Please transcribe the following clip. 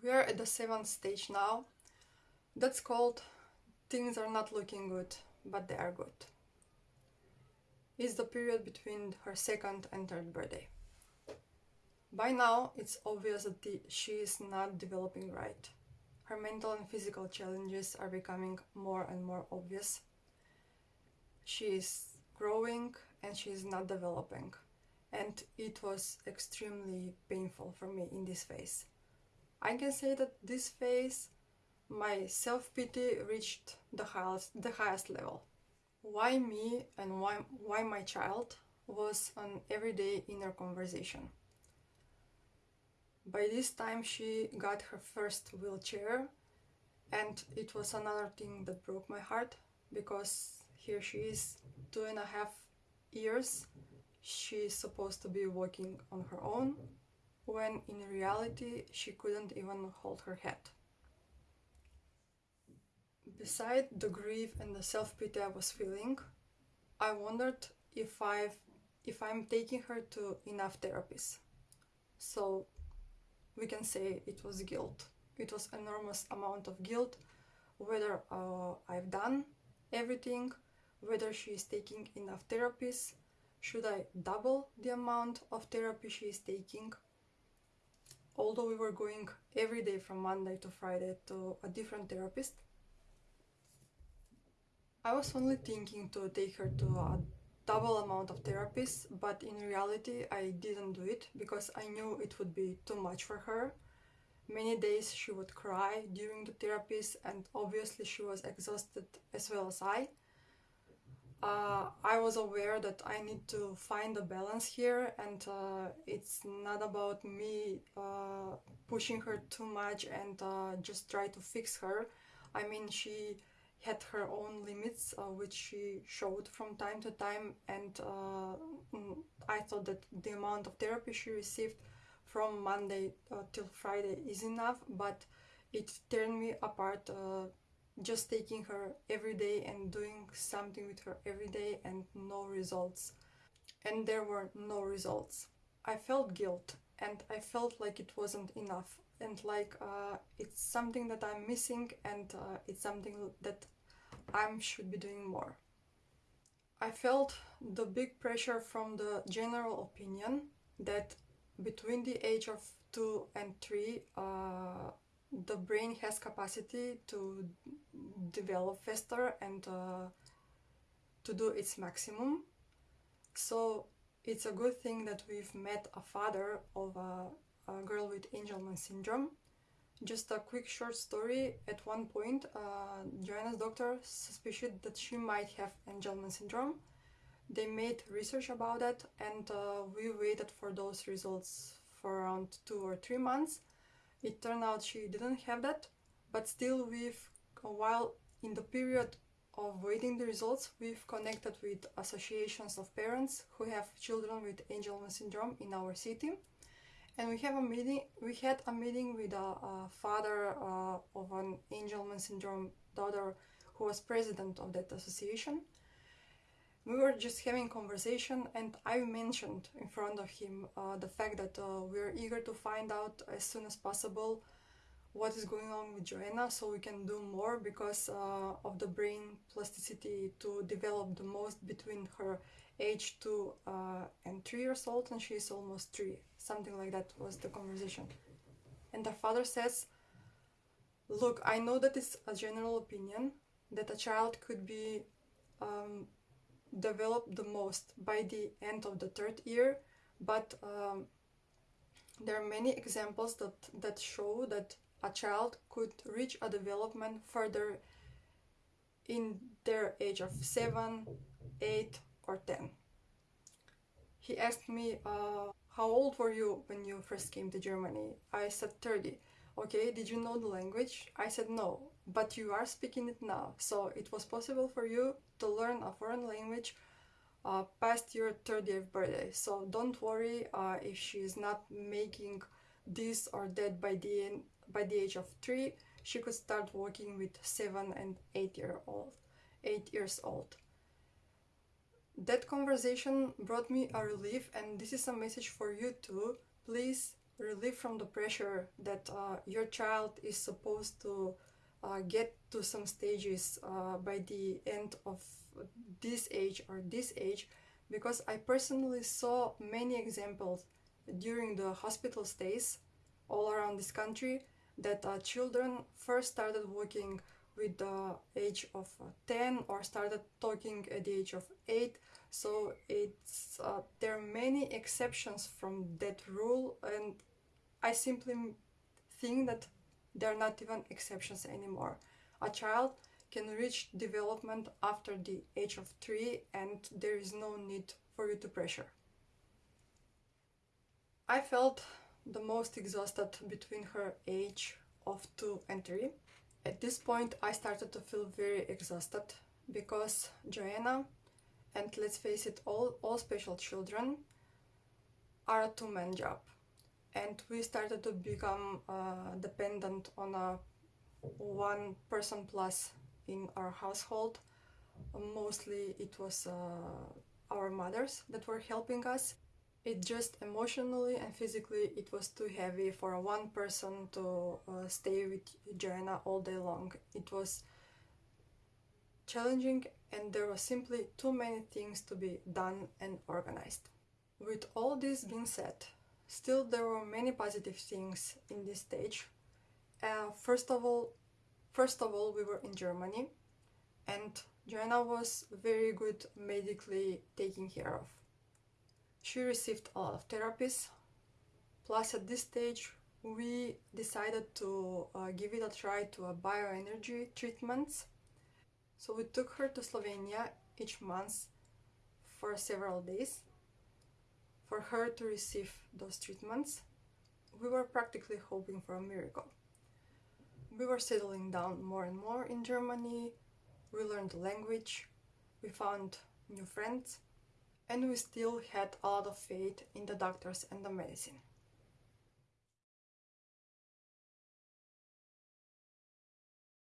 We are at the seventh stage now. That's called things are not looking good, but they are good. It's the period between her second and third birthday. By now, it's obvious that the, she is not developing right. Her mental and physical challenges are becoming more and more obvious. She is growing and she is not developing. And it was extremely painful for me in this phase. I can say that this phase, my self-pity reached the highest, the highest level. Why me and why, why my child was an everyday inner conversation. By this time she got her first wheelchair and it was another thing that broke my heart because here she is two and a half years she's supposed to be walking on her own when in reality she couldn't even hold her head. Beside the grief and the self-pity I was feeling, I wondered if I've if I'm taking her to enough therapies. So we can say it was guilt. It was enormous amount of guilt whether uh, I've done everything, whether she is taking enough therapies, should I double the amount of therapy she is taking although we were going every day from Monday to Friday to a different therapist, I was only thinking to take her to a double amount of therapists, but in reality I didn't do it because I knew it would be too much for her. Many days she would cry during the therapies and obviously she was exhausted as well as I uh, I was aware that I need to find a balance here and uh, it's not about me uh, pushing her too much and uh, just try to fix her. I mean, she had her own limits, uh, which she showed from time to time and uh, mm, I thought that the amount of therapy she received from Monday till Friday is enough, but it turned me apart just taking her every day and doing something with her every day and no results. And there were no results. I felt guilt and I felt like it wasn't enough and like uh, it's something that I'm missing and uh, it's something that I should be doing more. I felt the big pressure from the general opinion that between the age of 2 and 3 uh, the brain has capacity to develop faster and uh, to do its maximum. So it's a good thing that we've met a father of a, a girl with Angelman syndrome. Just a quick short story. At one point, uh, Joanna's doctor suspected that she might have Angelman syndrome. They made research about that and uh, we waited for those results for around two or three months it turned out she didn't have that, but still we've, while in the period of waiting the results, we've connected with associations of parents who have children with Angelman syndrome in our city. And we have a meeting. We had a meeting with a, a father uh, of an Angelman syndrome daughter who was president of that association we were just having conversation and I mentioned in front of him uh, the fact that uh, we're eager to find out as soon as possible what is going on with Joanna so we can do more because uh, of the brain plasticity to develop the most between her age 2 uh, and 3 years old and she is almost 3 something like that was the conversation. And the father says look I know that it's a general opinion that a child could be um, develop the most by the end of the third year, but um, there are many examples that, that show that a child could reach a development further in their age of 7, 8 or 10. He asked me, uh, how old were you when you first came to Germany? I said 30. Okay, did you know the language? I said no but you are speaking it now. So it was possible for you to learn a foreign language uh, past your 30th birthday. So don't worry uh, if she is not making this or that by the end, by the age of three. She could start working with seven and eight year old, eight years old. That conversation brought me a relief, and this is a message for you too. Please relief from the pressure that uh, your child is supposed to uh, get to some stages uh, by the end of this age or this age because I personally saw many examples during the hospital stays all around this country that uh, children first started walking with the age of uh, 10 or started talking at the age of 8 so it's uh, there are many exceptions from that rule and i simply think that they're not even exceptions anymore. A child can reach development after the age of 3 and there is no need for you to pressure i felt the most exhausted between her age of 2 and 3 at this point I started to feel very exhausted because Joanna and let's face it all all special children are a two-man job. And we started to become uh, dependent on a one person plus in our household. Mostly it was uh, our mothers that were helping us it just emotionally and physically it was too heavy for one person to uh, stay with Joanna all day long. It was challenging and there were simply too many things to be done and organized. With all this being said, still there were many positive things in this stage. Uh, first of all, first of all, we were in Germany, and Joanna was very good medically taken care of. She received a lot of therapies. Plus, at this stage, we decided to uh, give it a try to a bioenergy treatments. So we took her to Slovenia each month for several days for her to receive those treatments. We were practically hoping for a miracle. We were settling down more and more in Germany. We learned the language. We found new friends and we still had a lot of faith in the doctors and the medicine.